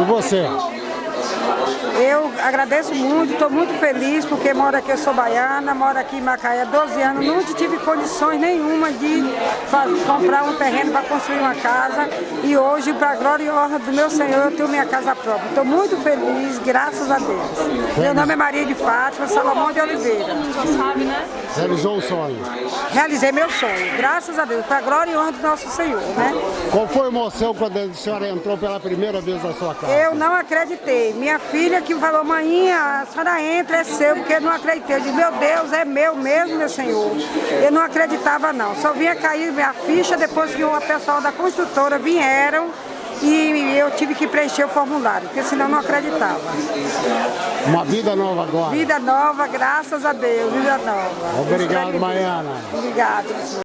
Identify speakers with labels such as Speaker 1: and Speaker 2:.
Speaker 1: E você?
Speaker 2: Eu agradeço muito, estou muito feliz porque moro aqui, eu sou baiana, moro aqui em Macaé há 12 anos, nunca tive condições nenhuma de fazer, comprar um terreno para construir uma casa e hoje, para a glória e honra do meu Senhor, eu tenho minha casa própria. Estou muito feliz, graças a Deus. Meu nome é Maria de Fátima, Salomão de Oliveira.
Speaker 1: Realizou o sonho.
Speaker 2: Realizei meu sonho, graças a Deus, para a glória e honra do nosso Senhor, né?
Speaker 1: Qual foi a emoção quando a senhora entrou pela primeira vez na sua casa?
Speaker 2: Eu não acreditei. Minha filha que falou, manhinha, a senhora entra, é seu, porque eu não acreditei. Eu disse, meu Deus, é meu mesmo, meu Senhor. Eu não acreditava não. Só vinha cair minha ficha depois que o pessoal da construtora vieram e eu tive que preencher o formulário, porque senão eu não acreditava.
Speaker 1: Uma vida nova agora.
Speaker 2: Vida nova, graças a Deus, vida nova.
Speaker 1: Obrigado, Maiana.
Speaker 2: Obrigado.